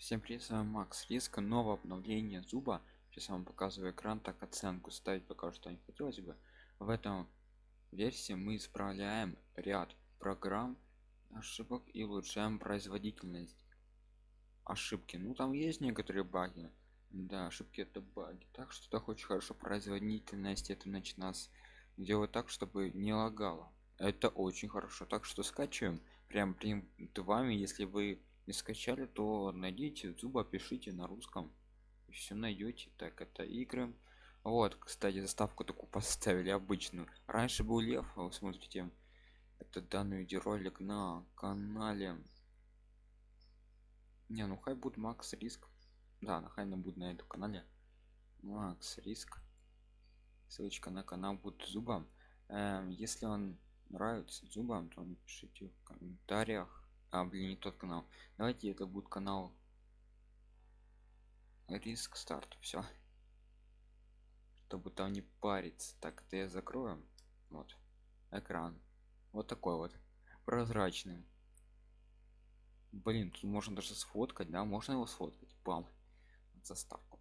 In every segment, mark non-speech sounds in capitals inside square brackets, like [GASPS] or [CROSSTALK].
Всем привет, с вами Макс Риска, новое обновление зуба. Сейчас я вам показываю экран, так оценку ставить пока что не хотелось бы. В этом версии мы исправляем ряд программ, ошибок и улучшаем производительность. Ошибки, ну там есть некоторые баги. Да, ошибки это баги. Так что так очень хорошо производительность это значит нас делать так, чтобы не лагало. Это очень хорошо. Так что скачиваем прям при вами, если вы не скачали то найдите зуба пишите на русском все найдете так это игры. Вот кстати заставку такую поставили обычную. Раньше был лев а вы смотрите это данный видеоролик на канале. Не ну хай будет макс риск. Да на хай будет на этом канале. Макс риск. Ссылочка на канал будет зубом. Эм, если он нравится зубам то напишите в комментариях а блин не тот канал. Давайте это будет канал риск старт все чтобы там не париться. Так это я закрою. Вот. Экран. Вот такой вот. Прозрачный. Блин тут можно даже сфоткать да? Можно его сфоткать? Бам. Заставку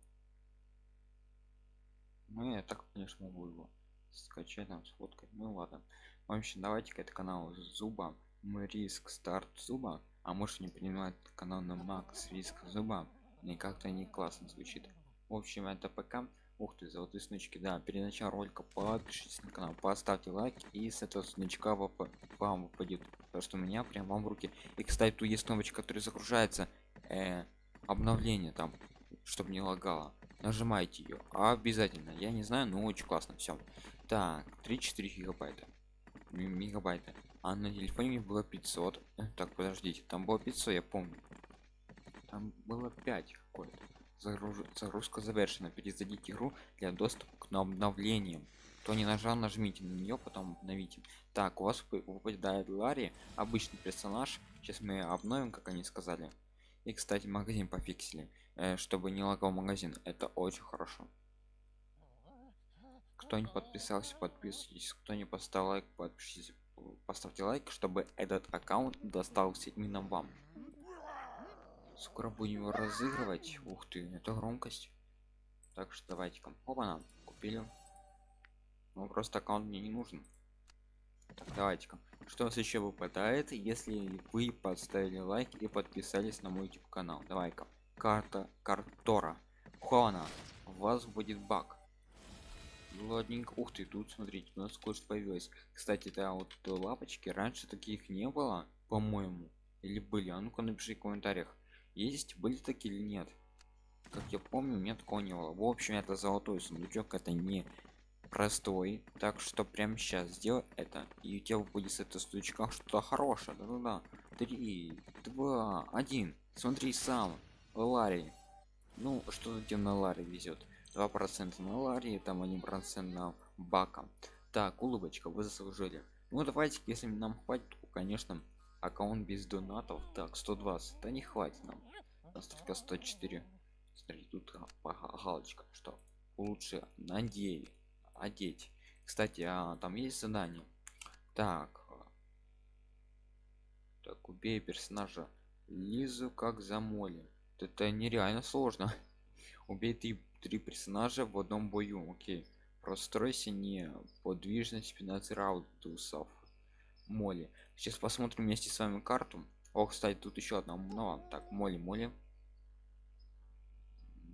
ну я так конечно могу его скачать там сфоткать. Ну ладно. В общем давайте-ка это канал зуба мы риск старт зуба а может не принимать канал на макс риск зуба. Мне как-то не классно звучит. В общем это пока. Ух ты золотые снучки да перед началом ролика подпишитесь на канал поставьте лайк и с этого снучка вам выпадет то что у меня прям вам в руки. И кстати тут есть кнопочка которая загружается э, обновление там чтобы не лагало. Нажимайте ее обязательно. Я не знаю но очень классно все так 3-4 гигабайта. Мегабайта а на телефоне было 500 э, так подождите там было 500 я помню. Там было 5 какое-то. Загруж... загрузка завершена. Перезайдите игру для доступа к обновлениям. Кто не нажал нажмите на нее потом обновите. Так у вас выпадает ларри обычный персонаж. Сейчас мы обновим как они сказали. И кстати магазин пофиксили э, чтобы не лагал магазин. Это очень хорошо. Кто не подписался подписывайтесь. Кто не поставил лайк подпишитесь поставьте лайк чтобы этот аккаунт достался именно вам. Скоро будем его разыгрывать. Ух ты это громкость. Так что давайте ка оба купили. Ну просто аккаунт мне не нужен. Так, давайте ка что у нас еще выпадает если вы поставили лайк и подписались на мой youtube канал? Давай-ка. Карта картора. Хона у вас будет баг ладненько. Ух ты тут смотрите у нас кое-что появилось кстати да вот лапочки. Раньше таких не было по-моему. Или были? А ну-ка напиши в комментариях. Есть были такие или нет? Как я помню нет такого не было. В общем это золотой сундучок это не простой. Так что прямо сейчас сделай это и у тебя будет с этого сундучка что-то хорошее. Да да да три два один. Смотри сам. Ларри. Ну что тебе на ларе везет два процента на ларии там один процент на баком так улыбочка вы заслужили. Ну давайте если нам хватит то, конечно аккаунт без донатов. Так 120 да не хватит нам. Нас только 104 смотри тут галочка что лучше надей одеть. Кстати а, там есть задание. Так. Так убей персонажа. Лизу как за моли. Это нереально сложно. [LAUGHS] Убей ты три персонажа в одном бою. Окей. Простройся не подвижность 15 раудусов. Моли сейчас посмотрим вместе с вами карту. О кстати тут еще одна. Ну так моли моли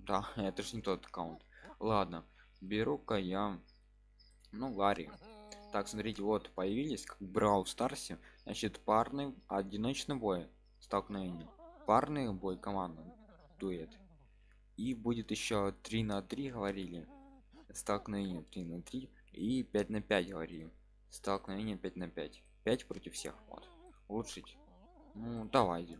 да [LAUGHS] это же не тот аккаунт. Ладно беру-ка я ну ларри. Так смотрите вот появились как брау старсе. Значит парный одиночный бой. Столкновение. Парный бой команда дует и будет еще 3 на 3 говорили. Столкновение 3 на 3 и 5 на 5 говорили. Столкновение 5 на 5 5 против всех. Вот. Улучшить. Ну давайте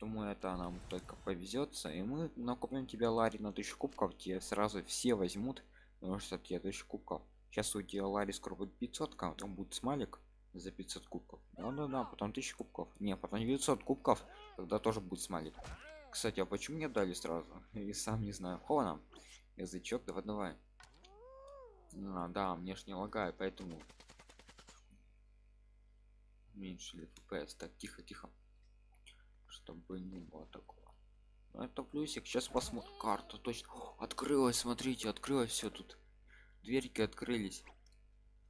думаю это нам только повезется и мы накопим тебя ларри на 1000 кубков. Тебе сразу все возьмут потому что тебе 1000 кубков. Сейчас у тебя ларри скоро будет 500 потом будет смайлик за 500 кубков. Да да да потом 1000 кубков. Не потом 900 кубков тогда тоже будет смайлик кстати а почему мне дали сразу? [LAUGHS] И сам не знаю. Хона язычок давай давай. А, да мне ж не лагает поэтому уменьшили fps? Так тихо тихо. Чтобы не было такого. Ну, это плюсик. Сейчас посмотрим. Карта точно. О, [GASPS] открылась смотрите открылось все тут. Дверьки открылись.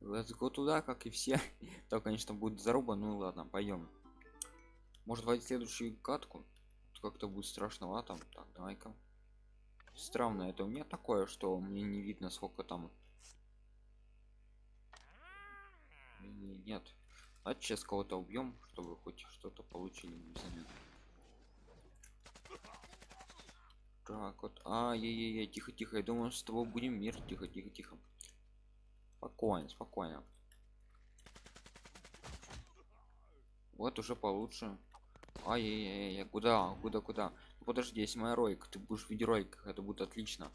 Let's go туда как и все. [LAUGHS] То конечно будет заруба. Ну ладно пойдем может войти следующую катку как-то будет страшновато так давай-ка. Странно это. У меня такое что мне не видно сколько там. Нет. А сейчас кого-то убьем чтобы хоть что-то получили взамен. так вот. А я я я тихо тихо. Я думаю с тобой будем мир. Тихо тихо тихо. Спокойно спокойно. Вот уже получше ай-яй-яй куда куда куда? Ну, подожди есть моя ролик ты будешь в видеороликах это будет отлично.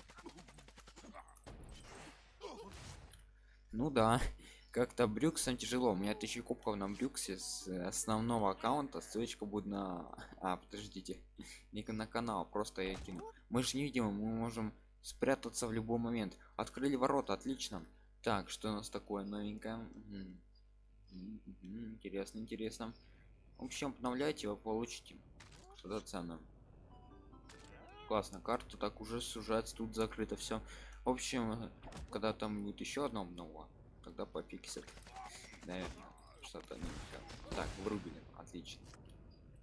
Ну да [LAUGHS] как-то брюксом тяжело. У меня тысячи кубков на брюксе с основного аккаунта ссылочка будет на [LAUGHS] а подождите [LAUGHS] не на канал просто я кину. Мы же не видим мы можем спрятаться в любой момент. Открыли ворота отлично. Так что у нас такое новенькое? Интересно интересно в общем обновляйте вы получите. Что-то ценное классно карта так уже сужается тут закрыто все в общем когда там будет еще одно обнова тогда пофиксит наверное что-то не так. так врубили отлично.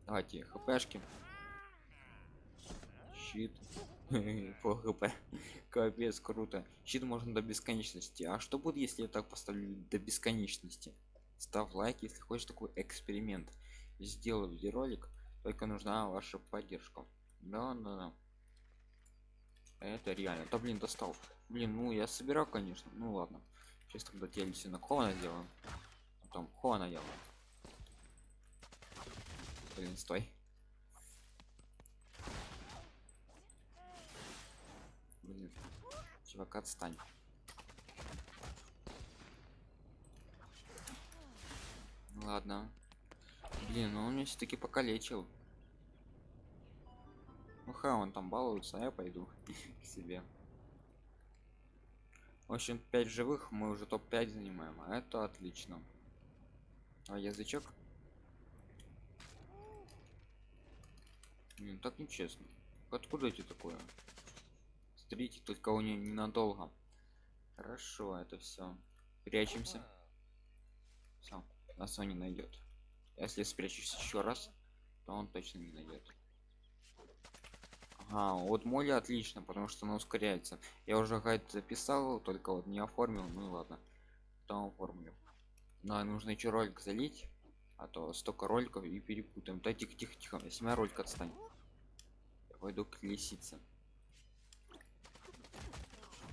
Давайте хпшки. Щит. [LAUGHS] По хп. Капец круто. Щит можно до бесконечности. А что будет если я так поставлю до бесконечности? Ставь лайк если хочешь такой эксперимент сделаю видеоролик только нужна ваша поддержка. Да да, да. это реально. Да блин достал. Блин ну я собирал конечно. Ну ладно. Сейчас тогда телесе на хона сделаем потом хона делаем блин стой. Блин. Чувак отстань. Ладно блин ну он меня все-таки покалечил. Ну ха он там балуется а я пойду [LAUGHS] к себе. В общем 5 живых мы уже топ-5 занимаем а это отлично. А язычок? Блин, так нечестно. Откуда эти такое? Смотрите только у нее ненадолго. Хорошо это все прячемся. Все нас он не найдет если спрячусь еще раз то он точно не найдет Ага, вот моли отлично потому что она ускоряется. Я уже гайд записал только вот не оформил ну ладно. Потом оформлю. Но нужно еще ролик залить а то столько роликов и перепутаем. Да тихо тихо тихо если моя ролик отстань. Я пойду к лисице.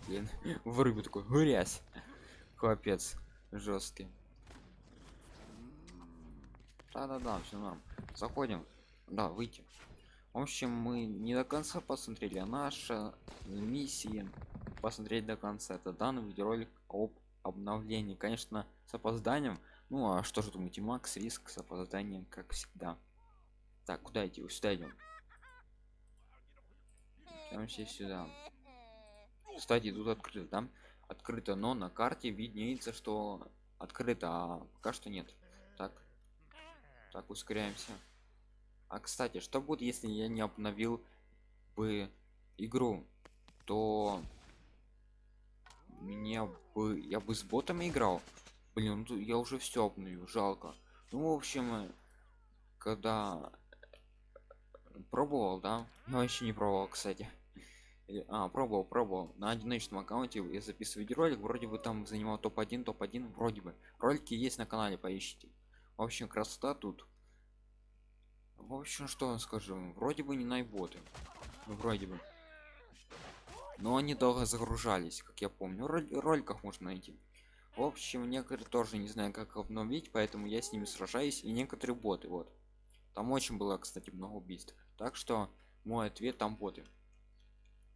Блин [LAUGHS] вырубил такой грязь! Капец жесткий да-да-да все норм. Заходим. Да выйти. В общем мы не до конца посмотрели а наша миссия посмотреть до конца. Это данный видеоролик об обновлении. Конечно с опозданием. Ну а что же думаете макс риск с опозданием как всегда? Так куда идти? Сюда идем. Прямо все сюда. Кстати тут открыто да? открыто но на карте виднеется что открыто а пока что нет. Так так ускоряемся. А кстати что будет если я не обновил бы игру? То мне бы я бы с ботами играл? Блин ну я уже все обновил жалко. Ну в общем э, когда пробовал да? Но еще не пробовал кстати. [LAUGHS] А пробовал пробовал. На одиночном аккаунте я записываю видеоролик вроде бы там занимал топ-1 топ-1 вроде бы. Ролики есть на канале поищите в общем красота тут. В общем что вам скажу? Вроде бы не найботы ну, вроде бы. Но они долго загружались как я помню. Роль- роликах можно найти. В общем некоторые тоже не знаю как обновить поэтому я с ними сражаюсь. И некоторые боты вот. Там очень было кстати много убийств. Так что мой ответ там боты.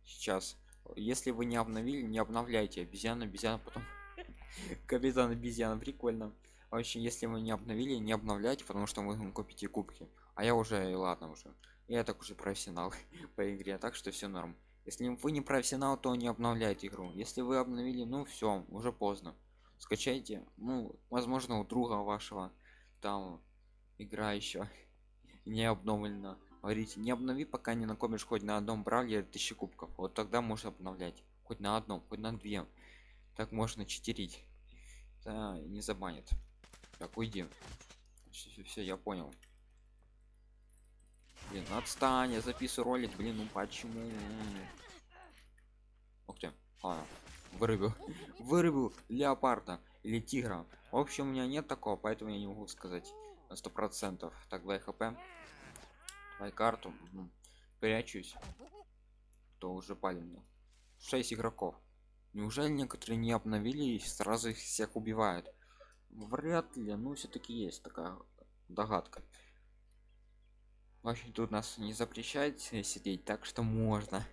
Сейчас. Если вы не обновили не обновляйте. Обезьяна обезьяна потом [LAUGHS] капитан обезьяна. Прикольно в общем если вы не обновили не обновляйте потому что вы купите кубки. А я уже ладно уже. Я так уже профессионал [LAUGHS] по игре так что все норм. Если вы не профессионал то не обновляйте игру. Если вы обновили ну все уже поздно. Скачайте ну возможно у друга вашего там игра еще [LAUGHS] не обновлено говорите не обнови пока не накопишь хоть на одном бравлере тысячи кубков. Вот тогда можно обновлять. Хоть на одном хоть на две. Так можно читерить. Да, не забанят так уйди. Все, все я понял. Блин отстань я записываю ролик блин ну почему? Ух ты а, вырубил. [LAUGHS] Вырубил леопарда или тигра. В общем у меня нет такого поэтому я не могу сказать на сто процентов. Так 2 хп. Давай карту. Ну, прячусь. То уже палим 6 игроков. Неужели некоторые не обновили и сразу их всех убивают вряд ли ну все-таки есть такая догадка. Вообще тут нас не запрещает сидеть так что можно.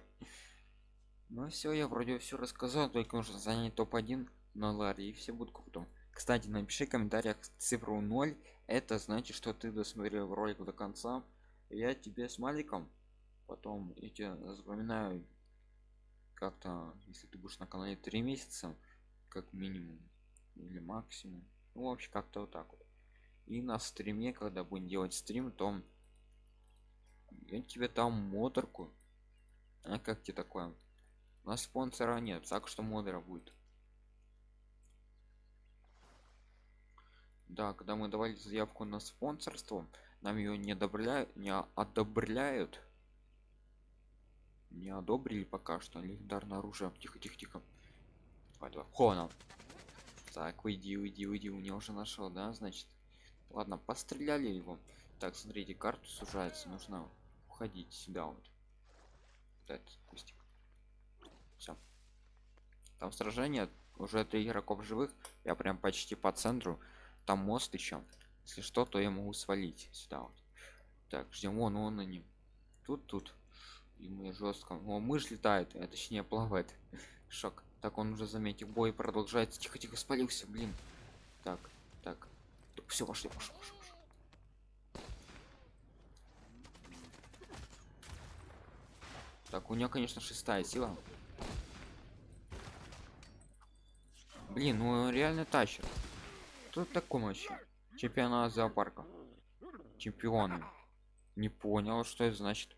Ну все я вроде все рассказал только нужно занять топ-1 на ларе и все будут круто. Кстати напиши в комментариях цифру 0 это значит что ты досмотрел ролик до конца. Я тебе с маликом потом я тебе запоминаю как-то если ты будешь на канале три месяца как минимум или максимум ну вообще как-то вот так вот. И на стриме когда будем делать стрим то я тебе там моторку а как тебе такое? У нас спонсора нет так что модера будет. Да когда мы давали заявку на спонсорство нам ее не одобряют не одобряют не одобрили пока что. Легендарное оружие. Тихо тихо тихо. Давай, давай. Хона. Так уйди уйди уйди у него уже нашел да значит. Ладно постреляли его. Так смотрите карту сужается нужно уходить сюда вот, вот этот кустик. Все там сражение уже три игроков живых я прям почти по центру. Там мост еще если что то я могу свалить сюда вот. Так ждем он на ним тут тут. И мы жестко о мышь летает а точнее плавает шок. Так он уже заметил бой продолжается. Тихо тихо спалился блин. Так так. Все пошли пошел, пошел. так у нее конечно шестая сила. Блин ну реально тащит. Тут таком вообще? Чемпионат зоопарка. Чемпионы. Не понял что это значит.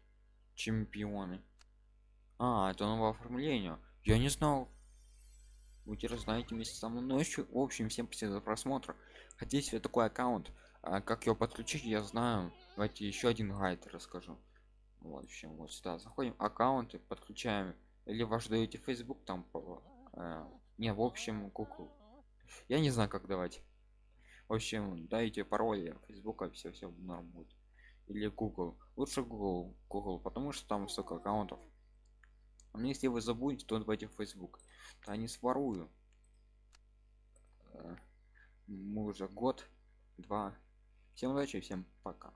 Чемпионы. А это новое оформление я не знал. Будете знаете вместе со мной ночью. В общем всем спасибо за просмотр. Хотите себе такой аккаунт а как его подключить я знаю. Давайте еще один гайд расскажу. В общем вот сюда заходим. Аккаунты подключаем. Или ваш даете facebook там э, не в общем google. Я не знаю как давать. В общем дайте пароли фейсбука все все норм будет. Или google. Лучше google. Google потому что там столько аккаунтов но если вы забудете то давайте в facebook. То они сворую э, мы уже год два. Всем удачи всем пока